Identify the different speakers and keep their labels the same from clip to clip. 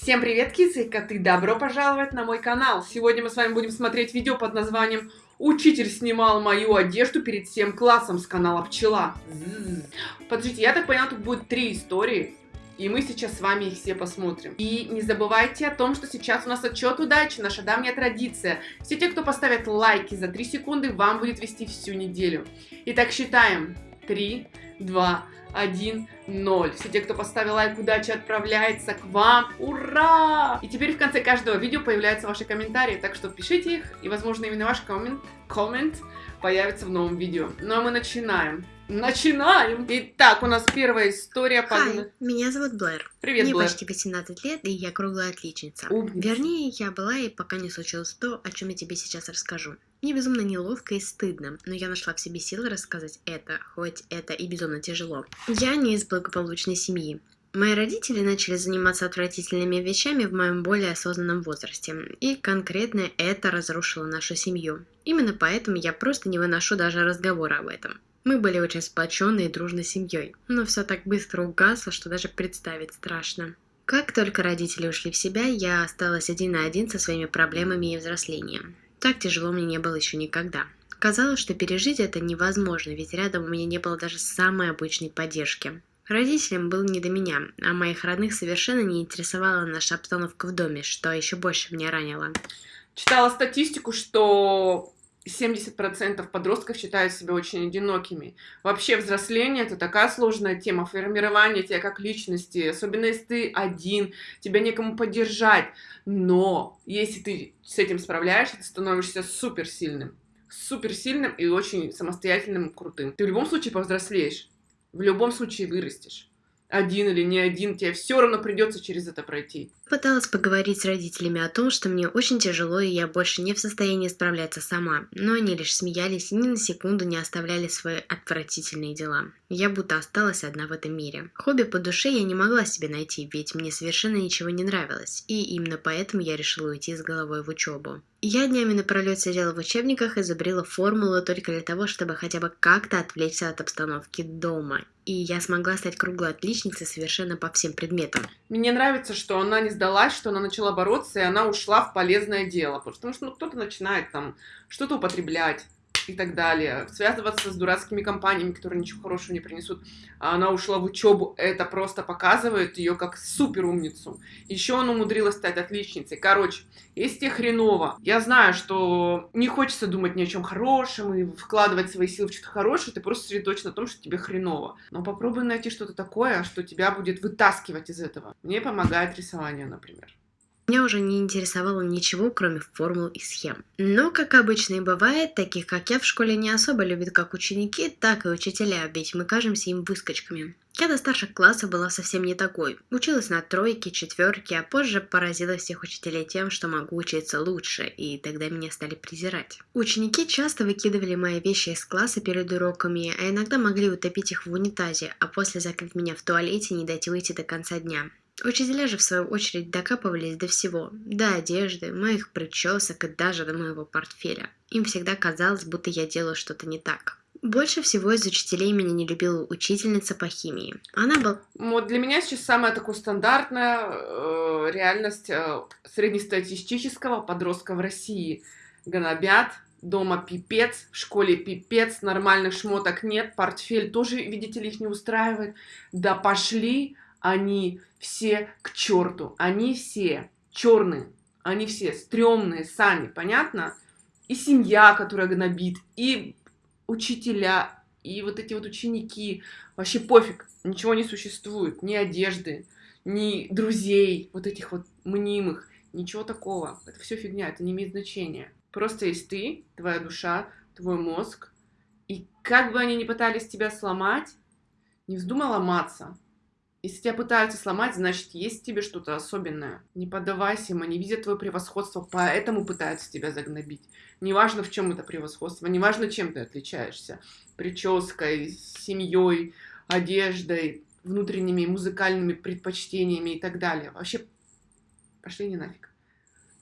Speaker 1: Всем привет, кисы и коты! Добро пожаловать на мой канал! Сегодня мы с вами будем смотреть видео под названием «Учитель снимал мою одежду перед всем классом» с канала Пчела. Подождите, я так поняла, тут будет три истории. И мы сейчас с вами их все посмотрим. И не забывайте о том, что сейчас у нас отчет удачи, наша давняя традиция. Все те, кто поставят лайки за 3 секунды, вам будет вести всю неделю. Итак, считаем. 3, 2, 1, 0. Все те, кто поставил лайк, удачи отправляется к вам. Ура! И теперь в конце каждого видео появляются ваши комментарии, так что пишите их, и, возможно, именно ваш коммент, коммент появится в новом видео. Ну а мы начинаем. Начинаем! Итак, у нас первая история.
Speaker 2: Хай, меня зовут Блэр.
Speaker 1: Привет,
Speaker 2: Мне
Speaker 1: Блэр.
Speaker 2: почти 18 лет, и я круглая отличница.
Speaker 1: Умница.
Speaker 2: Вернее, я была, и пока не случилось то, о чем я тебе сейчас расскажу. Мне безумно неловко и стыдно, но я нашла в себе силы рассказать это, хоть это и безумно тяжело. Я не из благополучной семьи. Мои родители начали заниматься отвратительными вещами в моем более осознанном возрасте, и конкретно это разрушило нашу семью. Именно поэтому я просто не выношу даже разговора об этом. Мы были очень сплоченной и дружной семьей, но все так быстро угасло, что даже представить страшно. Как только родители ушли в себя, я осталась один на один со своими проблемами и взрослением. Так тяжело мне не было еще никогда. Казалось, что пережить это невозможно, ведь рядом у меня не было даже самой обычной поддержки. Родителям было не до меня, а моих родных совершенно не интересовала наша обстановка в доме, что еще больше меня ранило.
Speaker 1: Читала статистику, что 70% подростков считают себя очень одинокими. Вообще взросление это такая сложная тема, формирование тебя как личности, особенно если ты один, тебя некому поддержать. Но если ты с этим справляешься, ты становишься суперсильным. Суперсильным и очень самостоятельным, крутым. Ты в любом случае повзрослеешь, в любом случае вырастешь один или не один, тебе все равно придется через это пройти.
Speaker 2: Пыталась поговорить с родителями о том, что мне очень тяжело и я больше не в состоянии справляться сама, но они лишь смеялись и ни на секунду не оставляли свои отвратительные дела. Я будто осталась одна в этом мире. Хобби по душе я не могла себе найти, ведь мне совершенно ничего не нравилось, и именно поэтому я решила уйти с головой в учебу. Я днями напролет сидела в учебниках и забрила формулу только для того, чтобы хотя бы как-то отвлечься от обстановки дома. И я смогла стать круглой отличницей совершенно по всем предметам.
Speaker 1: Мне нравится, что она не сдалась, что она начала бороться, и она ушла в полезное дело. Потому что ну, кто-то начинает там что-то употреблять и так далее, связываться с дурацкими компаниями, которые ничего хорошего не принесут. Она ушла в учебу, это просто показывает ее как супер умницу. Еще она умудрилась стать отличницей. Короче, если тебе хреново, я знаю, что не хочется думать ни о чем хорошем и вкладывать свои силы в что-то хорошее, ты просто сосредоточен на том, что тебе хреново. Но попробуй найти что-то такое, что тебя будет вытаскивать из этого. Мне помогает рисование, например.
Speaker 2: Меня уже не интересовало ничего, кроме формул и схем. Но, как обычно и бывает, таких как я в школе не особо любят как ученики, так и учителя, ведь мы кажемся им выскочками. Я до старших классов была совсем не такой. Училась на тройке, четверке, а позже поразила всех учителей тем, что могу учиться лучше, и тогда меня стали презирать. Ученики часто выкидывали мои вещи из класса перед уроками, а иногда могли утопить их в унитазе, а после закрыть меня в туалете и не дать выйти до конца дня. Учителя же, в свою очередь, докапывались до всего. До одежды, моих причесок и даже до моего портфеля. Им всегда казалось, будто я делаю что-то не так. Больше всего из учителей меня не любила учительница по химии. Она была...
Speaker 1: Вот для меня сейчас самая такая стандартная э, реальность э, среднестатистического подростка в России. Гнобят, дома пипец, в школе пипец, нормальных шмоток нет, портфель тоже, видите ли, их не устраивает. Да пошли они все к черту. Они все черные. Они все стрёмные сами, понятно? И семья, которая гнобит, и учителя, и вот эти вот ученики. Вообще пофиг, ничего не существует. Ни одежды, ни друзей, вот этих вот мнимых. Ничего такого. Это все фигня, это не имеет значения. Просто есть ты, твоя душа, твой мозг. И как бы они ни пытались тебя сломать, не вздумай ломаться. Если тебя пытаются сломать, значит, есть в тебе что-то особенное. Не поддавайся им, они видят твое превосходство, поэтому пытаются тебя загнобить. Неважно, в чем это превосходство, неважно, чем ты отличаешься. Прической, семьей, одеждой, внутренними музыкальными предпочтениями и так далее. Вообще, пошли не нафиг.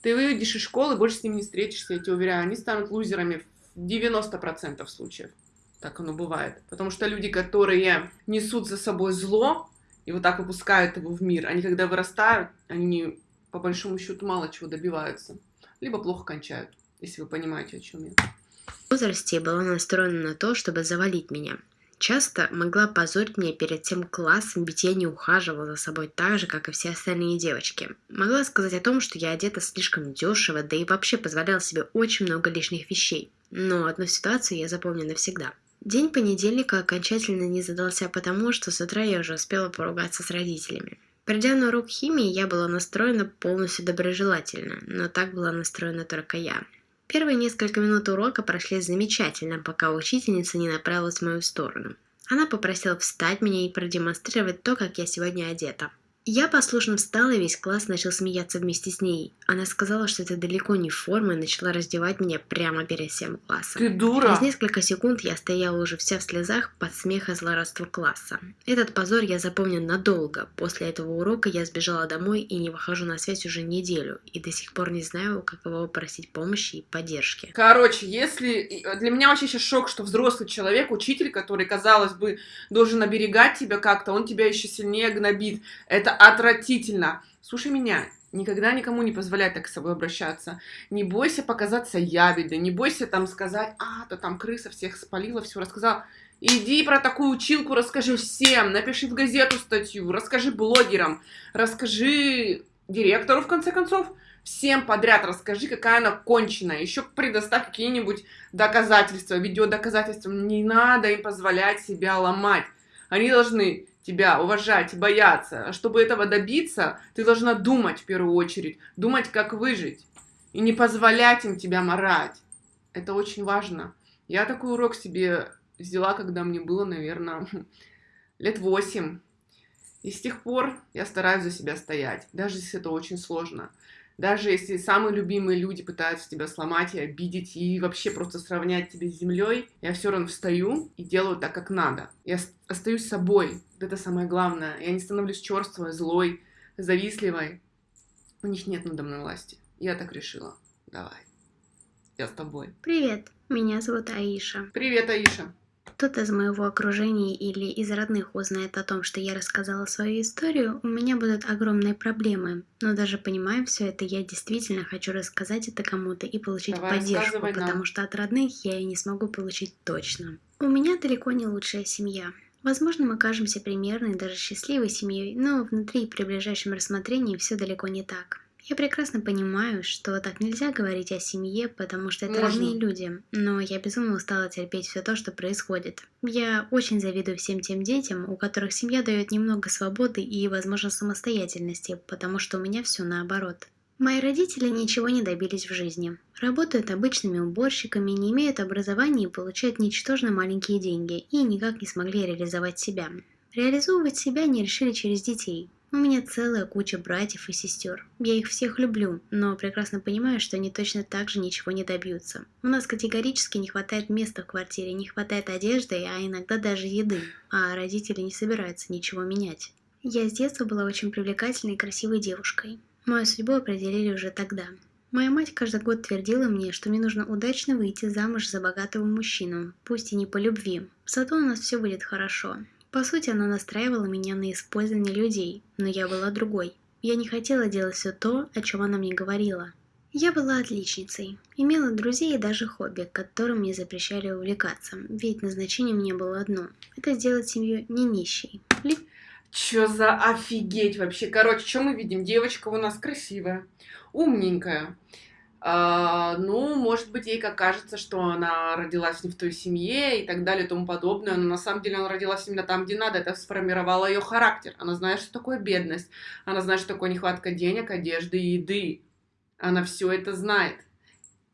Speaker 1: Ты выйдешь из школы, больше с ними не встретишься, я тебе уверяю. Они станут лузерами в 90% случаев. Так оно бывает. Потому что люди, которые несут за собой зло, и вот так выпускают его в мир. Они когда вырастают, они по большому счету мало чего добиваются. Либо плохо кончают, если вы понимаете, о чем я.
Speaker 3: В возрасте была настроена на то, чтобы завалить меня. Часто могла позорить меня перед тем классом, ведь я не ухаживала за собой так же, как и все остальные девочки. Могла сказать о том, что я одета слишком дешево, да и вообще позволяла себе очень много лишних вещей. Но одну ситуацию я запомню навсегда. День понедельника окончательно не задался потому, что с утра я уже успела поругаться с родителями. Придя на урок химии, я была настроена полностью доброжелательно, но так была настроена только я. Первые несколько минут урока прошли замечательно, пока учительница не направилась в мою сторону. Она попросила встать меня и продемонстрировать то, как я сегодня одета. Я послушно встала, и весь класс начал смеяться вместе с ней. Она сказала, что это далеко не форма, и начала раздевать меня прямо перед всем классом.
Speaker 1: Ты дура!
Speaker 3: Через несколько секунд я стояла уже вся в слезах под смех и злорадство класса. Этот позор я запомню надолго. После этого урока я сбежала домой и не выхожу на связь уже неделю. И до сих пор не знаю, как его попросить помощи и поддержки.
Speaker 1: Короче, если... Для меня вообще сейчас шок, что взрослый человек, учитель, который, казалось бы, должен оберегать тебя как-то, он тебя еще сильнее гнобит. Это отвратительно. Слушай меня, никогда никому не позволяй так с собой обращаться. Не бойся показаться ябедой, не бойся там сказать, а, то там крыса всех спалила, все рассказала. Иди про такую училку расскажи всем, напиши в газету статью, расскажи блогерам, расскажи директору, в конце концов, всем подряд расскажи, какая она конченая. Еще предоставь какие-нибудь доказательства, видеодоказательства. Не надо им позволять себя ломать. Они должны тебя уважать, бояться. А чтобы этого добиться, ты должна думать в первую очередь, думать, как выжить. И не позволять им тебя морать. Это очень важно. Я такой урок себе взяла, когда мне было, наверное, лет восемь. И с тех пор я стараюсь за себя стоять, даже если это очень сложно. Даже если самые любимые люди пытаются тебя сломать и обидеть, и вообще просто сравнять тебя с землей, я все равно встаю и делаю так, как надо. Я остаюсь собой. Это самое главное. Я не становлюсь черствой, злой, завистливой. У них нет надо мной власти. Я так решила. Давай. Я с тобой.
Speaker 3: Привет, меня зовут Аиша.
Speaker 1: Привет, Аиша.
Speaker 3: Кто-то из моего окружения или из родных узнает о том, что я рассказала свою историю, у меня будут огромные проблемы. Но даже понимая все это, я действительно хочу рассказать это кому-то и получить
Speaker 1: Давай,
Speaker 3: поддержку, потому что от родных я и не смогу получить точно. У меня далеко не лучшая семья. Возможно, мы кажемся примерной, даже счастливой семьей, но внутри при ближайшем рассмотрении все далеко не так. Я прекрасно понимаю, что так нельзя говорить о семье, потому что это
Speaker 1: Можно.
Speaker 3: родные люди, но я безумно устала терпеть все то, что происходит. Я очень завидую всем тем детям, у которых семья дает немного свободы и, возможно, самостоятельности, потому что у меня все наоборот. Мои родители ничего не добились в жизни. Работают обычными уборщиками, не имеют образования и получают ничтожно маленькие деньги, и никак не смогли реализовать себя. Реализовывать себя не решили через детей. У меня целая куча братьев и сестер. Я их всех люблю, но прекрасно понимаю, что они точно так же ничего не добьются. У нас категорически не хватает места в квартире, не хватает одежды, а иногда даже еды, а родители не собираются ничего менять. Я с детства была очень привлекательной и красивой девушкой. Мою судьбу определили уже тогда. Моя мать каждый год твердила мне, что мне нужно удачно выйти замуж за богатого мужчину, пусть и не по любви. Зато у нас все будет хорошо. По сути, она настраивала меня на использование людей, но я была другой. Я не хотела делать все то, о чем она мне говорила. Я была отличницей, имела друзей и даже хобби, которым мне запрещали увлекаться, ведь назначение мне было одно – это сделать семью не нищей. Ли-
Speaker 1: Чё за офигеть вообще? Короче, что мы видим? Девочка у нас красивая, умненькая. А, ну, может быть, ей как кажется, что она родилась не в той семье и так далее и тому подобное, но на самом деле она родилась именно там, где надо. Это сформировало ее характер. Она знает, что такое бедность. Она знает, что такое нехватка денег, одежды и еды. Она все это знает.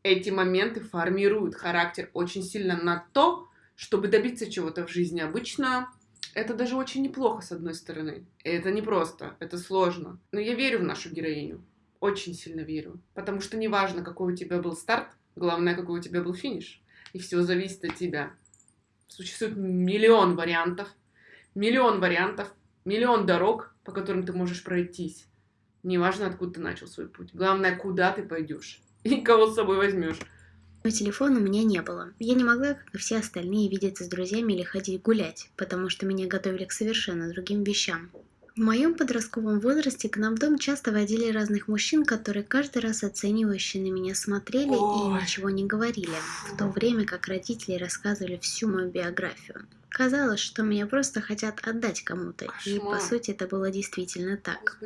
Speaker 1: Эти моменты формируют характер очень сильно на то, чтобы добиться чего-то в жизни. Обычно это даже очень неплохо, с одной стороны. И это непросто, это сложно. Но я верю в нашу героиню. Очень сильно верю. Потому что неважно, какой у тебя был старт, главное, какой у тебя был финиш. И все зависит от тебя. Существует миллион вариантов, миллион вариантов, миллион дорог, по которым ты можешь пройтись. Неважно, откуда ты начал свой путь. Главное, куда ты пойдешь и кого с собой возьмешь.
Speaker 3: Но телефона у меня не было. Я не могла, как и все остальные, видеться с друзьями или ходить гулять, потому что меня готовили к совершенно другим вещам. В моем подростковом возрасте к нам в дом часто водили разных мужчин, которые каждый раз оценивающе на меня смотрели
Speaker 1: Ой.
Speaker 3: и ничего не говорили, в то время как родители рассказывали всю мою биографию. Казалось, что меня просто хотят отдать кому-то, и по сути это было действительно так.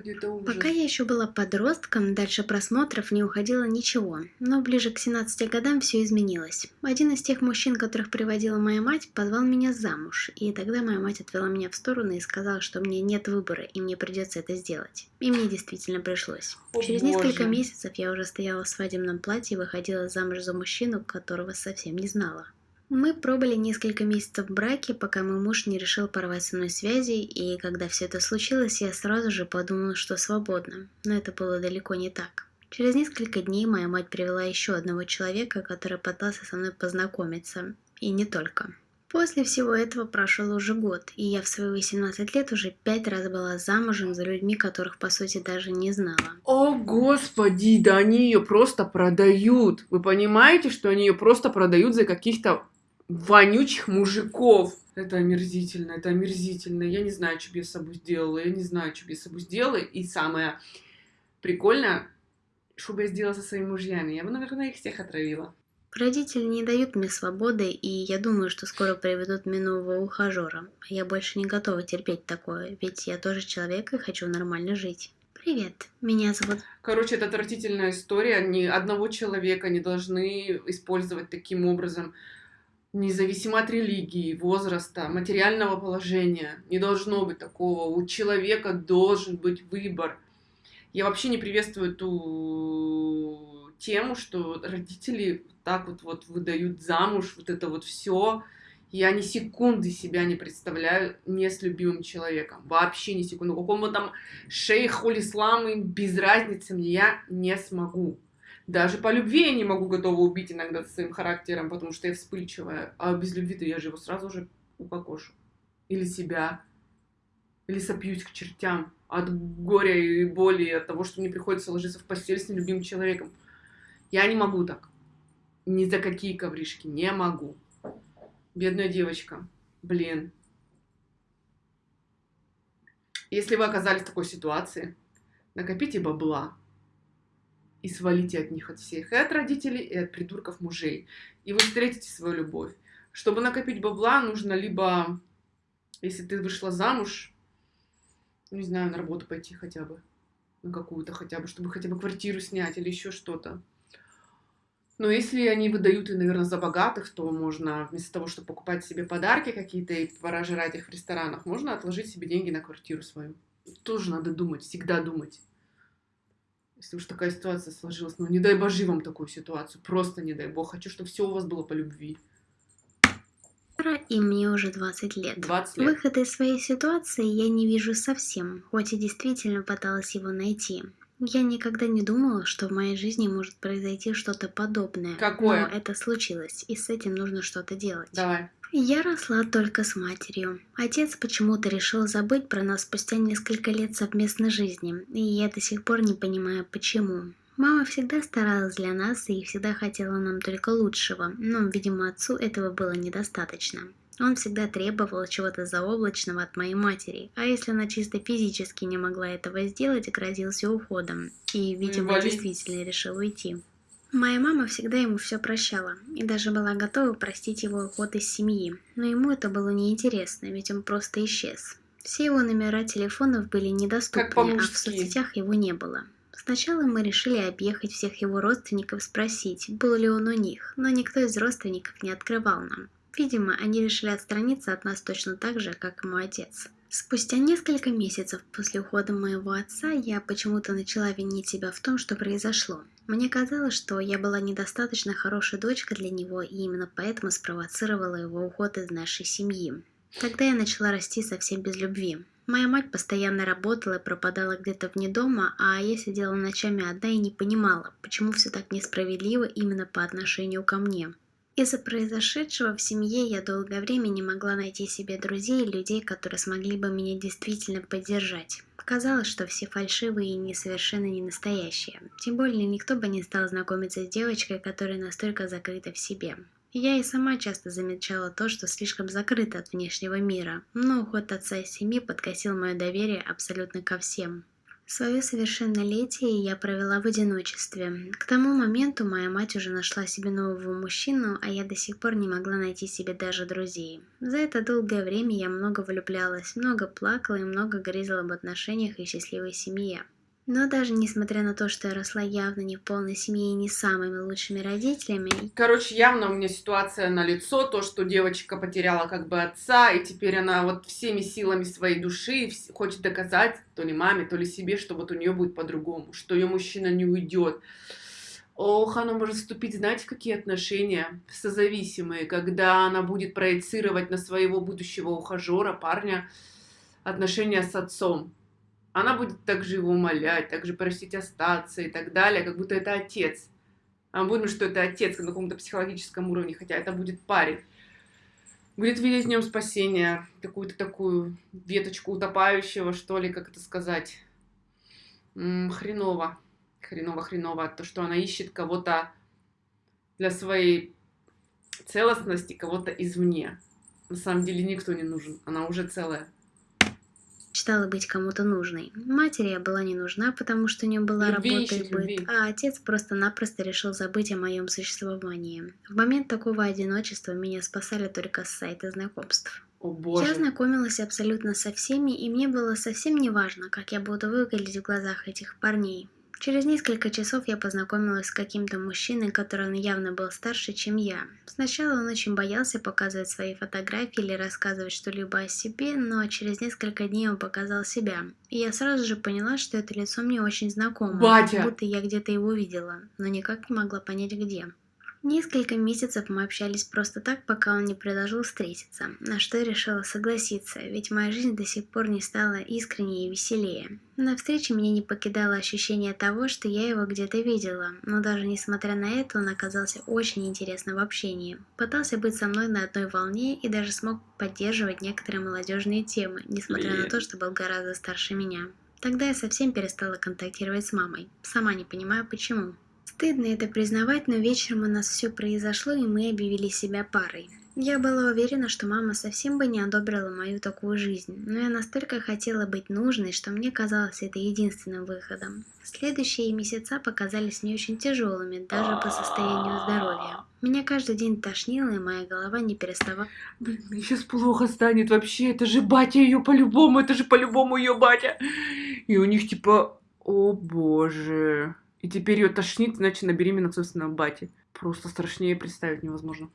Speaker 3: Пока я еще была подростком, дальше просмотров не уходило ничего, но ближе к 17 годам все изменилось. Один из тех мужчин, которых приводила моя мать, позвал меня замуж, и тогда моя мать отвела меня в сторону и сказала, что мне нет выбора, и мне придется это сделать. И мне действительно пришлось.
Speaker 1: О,
Speaker 3: Через несколько
Speaker 1: боже.
Speaker 3: месяцев я уже стояла в свадебном платье и выходила замуж за мужчину, которого совсем не знала. Мы пробыли несколько месяцев в браке, пока мой муж не решил порвать со мной связи, и когда все это случилось, я сразу же подумала, что свободна. Но это было далеко не так. Через несколько дней моя мать привела еще одного человека, который пытался со мной познакомиться. И не только. После всего этого прошел уже год, и я в свои 18 лет уже пять раз была замужем за людьми, которых по сути даже не знала.
Speaker 1: О, господи, да они ее просто продают. Вы понимаете, что они ее просто продают за каких-то вонючих мужиков? Это омерзительно, это омерзительно. Я не знаю, что бы я с собой сделала. Я не знаю, что бы я с собой сделала. И самое прикольное, что бы я сделала со своими мужьями. Я бы, наверное, их всех отравила.
Speaker 3: Родители не дают мне свободы, и я думаю, что скоро приведут мне нового ухажера. Я больше не готова терпеть такое, ведь я тоже человек и хочу нормально жить. Привет, меня зовут...
Speaker 1: Короче, это отвратительная история. Ни одного человека не должны использовать таким образом. Независимо от религии, возраста, материального положения. Не должно быть такого. У человека должен быть выбор. Я вообще не приветствую ту тему, что родители так вот, вот выдают замуж, вот это вот все. Я ни секунды себя не представляю не с любимым человеком. Вообще ни секунды. Какому там шейху исламу, без разницы мне, я не смогу. Даже по любви я не могу готова убить иногда своим характером, потому что я вспыльчивая. А без любви-то я же его сразу же упокошу. Или себя. Или сопьюсь к чертям от горя и боли, от того, что мне приходится ложиться в постель с нелюбимым человеком. Я не могу так. Ни за какие ковришки. Не могу. Бедная девочка. Блин. Если вы оказались в такой ситуации, накопите бабла и свалите от них от всех, и от родителей, и от придурков мужей. И вы встретите свою любовь. Чтобы накопить бабла, нужно либо, если ты вышла замуж, не знаю, на работу пойти хотя бы, на какую-то хотя бы, чтобы хотя бы квартиру снять или еще что-то. Но если они выдают, и, наверное, за богатых, то можно вместо того, чтобы покупать себе подарки какие-то и пора жрать их в ресторанах, можно отложить себе деньги на квартиру свою. Тоже надо думать, всегда думать. Если уж такая ситуация сложилась, ну не дай божи вам такую ситуацию, просто не дай бог. Хочу, чтобы все у вас было по любви.
Speaker 3: И мне уже 20 лет.
Speaker 1: 20 лет.
Speaker 3: Выхода из своей ситуации я не вижу совсем, хоть и действительно пыталась его найти. Я никогда не думала, что в моей жизни может произойти что-то подобное.
Speaker 1: Какое?
Speaker 3: Но это случилось, и с этим нужно что-то делать.
Speaker 1: Давай.
Speaker 3: Я росла только с матерью. Отец почему-то решил забыть про нас спустя несколько лет совместной жизни, и я до сих пор не понимаю, почему. Мама всегда старалась для нас и всегда хотела нам только лучшего, но, видимо, отцу этого было недостаточно. Он всегда требовал чего-то заоблачного от моей матери, а если она чисто физически не могла этого сделать, грозился уходом. И, видимо,
Speaker 1: вали.
Speaker 3: действительно решил уйти. Моя мама всегда ему все прощала и даже была готова простить его уход из семьи, но ему это было неинтересно, ведь он просто исчез. Все его номера телефонов были недоступны, а в соцсетях его не было. Сначала мы решили объехать всех его родственников, спросить, был ли он у них, но никто из родственников не открывал нам. Видимо, они решили отстраниться от нас точно так же, как и мой отец. Спустя несколько месяцев после ухода моего отца я почему-то начала винить себя в том, что произошло. Мне казалось, что я была недостаточно хорошей дочкой для него, и именно поэтому спровоцировала его уход из нашей семьи. Тогда я начала расти совсем без любви. Моя мать постоянно работала и пропадала где-то вне дома, а я сидела ночами одна и не понимала, почему все так несправедливо именно по отношению ко мне. Из-за произошедшего в семье я долгое время не могла найти себе друзей и людей, которые смогли бы меня действительно поддержать. Казалось, что все фальшивые и несовершенно не настоящие. Тем более никто бы не стал знакомиться с девочкой, которая настолько закрыта в себе. Я и сама часто замечала то, что слишком закрыта от внешнего мира, но уход отца из семьи подкосил мое доверие абсолютно ко всем. Свое совершеннолетие я провела в одиночестве. К тому моменту моя мать уже нашла себе нового мужчину, а я до сих пор не могла найти себе даже друзей. За это долгое время я много влюблялась, много плакала и много грезила об отношениях и счастливой семье. Но даже несмотря на то, что я росла явно не в полной семье и не самыми лучшими родителями...
Speaker 1: Короче, явно у меня ситуация на лицо, то, что девочка потеряла как бы отца, и теперь она вот всеми силами своей души хочет доказать то ли маме, то ли себе, что вот у нее будет по-другому, что ее мужчина не уйдет. Ох, она может вступить, знаете, в какие отношения созависимые, когда она будет проецировать на своего будущего ухажера, парня, отношения с отцом она будет также его умолять, также просить остаться и так далее, как будто это отец. А мы будем, что это отец на каком-то психологическом уровне, хотя это будет парень. Будет видеть в нем спасение, какую-то такую веточку утопающего, что ли, как это сказать. Хреново, хреново, хреново. То, что она ищет кого-то для своей целостности, кого-то извне. На самом деле никто не нужен, она уже целая
Speaker 3: мечтала быть кому-то нужной. Матери я была не нужна, потому что у нее была любви работа и быт, любви. а отец просто-напросто решил забыть о моем существовании. В момент такого одиночества меня спасали только сайты знакомств.
Speaker 1: О, боже.
Speaker 3: Я знакомилась абсолютно со всеми, и мне было совсем не важно, как я буду выглядеть в глазах этих парней. Через несколько часов я познакомилась с каким-то мужчиной, который явно был старше, чем я. Сначала он очень боялся показывать свои фотографии или рассказывать что-либо о себе, но через несколько дней он показал себя. И я сразу же поняла, что это лицо мне очень знакомо,
Speaker 1: Батя!
Speaker 3: будто я где-то его видела, но никак не могла понять где. Несколько месяцев мы общались просто так, пока он не предложил встретиться, на что я решила согласиться, ведь моя жизнь до сих пор не стала искреннее и веселее. На встрече меня не покидало ощущение того, что я его где-то видела, но даже несмотря на это, он оказался очень интересным в общении. Пытался быть со мной на одной волне и даже смог поддерживать некоторые молодежные темы, несмотря на то, что был гораздо старше меня. Тогда я совсем перестала контактировать с мамой, сама не понимаю почему. Стыдно это признавать, но вечером у нас все произошло, и мы объявили себя парой. Я была уверена, что мама совсем бы не одобрила мою такую жизнь, но я настолько хотела быть нужной, что мне казалось это единственным выходом. Следующие месяца показались мне очень тяжелыми, даже по состоянию здоровья. Меня каждый день тошнило, и моя голова не переставала...
Speaker 1: Блин, мне сейчас плохо станет вообще, это же батя ее по-любому, это же по-любому ее батя. И у них типа, о боже... И теперь ее тошнит, значит, на беременна собственного бати. Просто страшнее представить невозможно.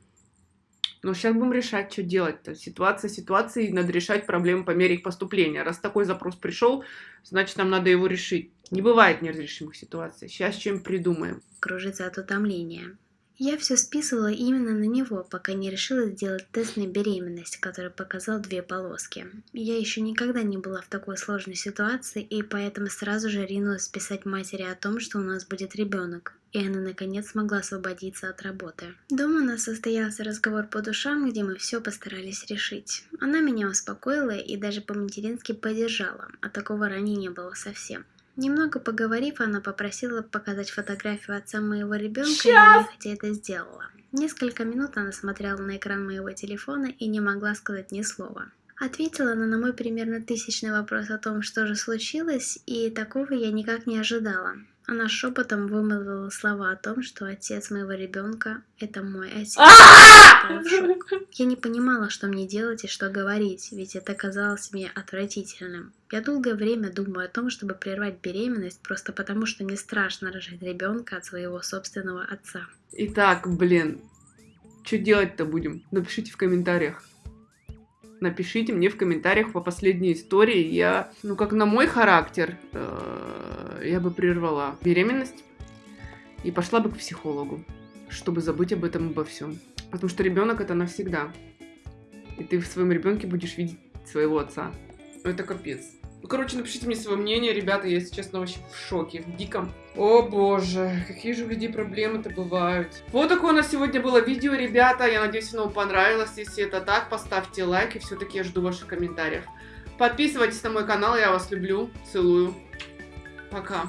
Speaker 1: Но сейчас будем решать, что делать-то. Ситуация ситуации, надо решать проблемы по мере их поступления. Раз такой запрос пришел, значит, нам надо его решить. Не бывает неразрешимых ситуаций. Сейчас чем придумаем.
Speaker 3: Кружится от утомления. Я все списывала именно на него, пока не решила сделать тест на беременность, который показал две полоски. Я еще никогда не была в такой сложной ситуации, и поэтому сразу же ринулась писать матери о том, что у нас будет ребенок. И она наконец смогла освободиться от работы. Дома у нас состоялся разговор по душам, где мы все постарались решить. Она меня успокоила и даже по-матерински поддержала, а такого ранее не было совсем. Немного поговорив, она попросила показать фотографию отца моего ребенка, Сейчас! и нехотя это сделала. Несколько минут она смотрела на экран моего телефона и не могла сказать ни слова. Ответила она на мой примерно тысячный вопрос о том, что же случилось, и такого я никак не ожидала. Она шепотом вымолвила слова о том, что отец моего ребенка – это мой отец. Я не понимала, что мне делать и что говорить, ведь это казалось мне отвратительным. Я долгое время думаю о том, чтобы прервать беременность, просто потому что мне страшно рожать ребенка от своего собственного отца.
Speaker 1: Итак, блин, что делать-то будем? Напишите в комментариях напишите мне в комментариях по последней истории. Я, ну как на мой характер, э, я бы прервала беременность и пошла бы к психологу, чтобы забыть об этом обо всем. Потому что ребенок это навсегда. И ты в своем ребенке будешь видеть своего отца. Это капец. Ну, короче, напишите мне свое мнение, ребята, я, если честно, вообще в шоке, в диком. О боже, какие же у людей проблемы-то бывают. Вот такое у нас сегодня было видео, ребята, я надеюсь, оно вам понравилось. Если это так, поставьте лайк, и все-таки я жду ваших комментариев. Подписывайтесь на мой канал, я вас люблю, целую. Пока.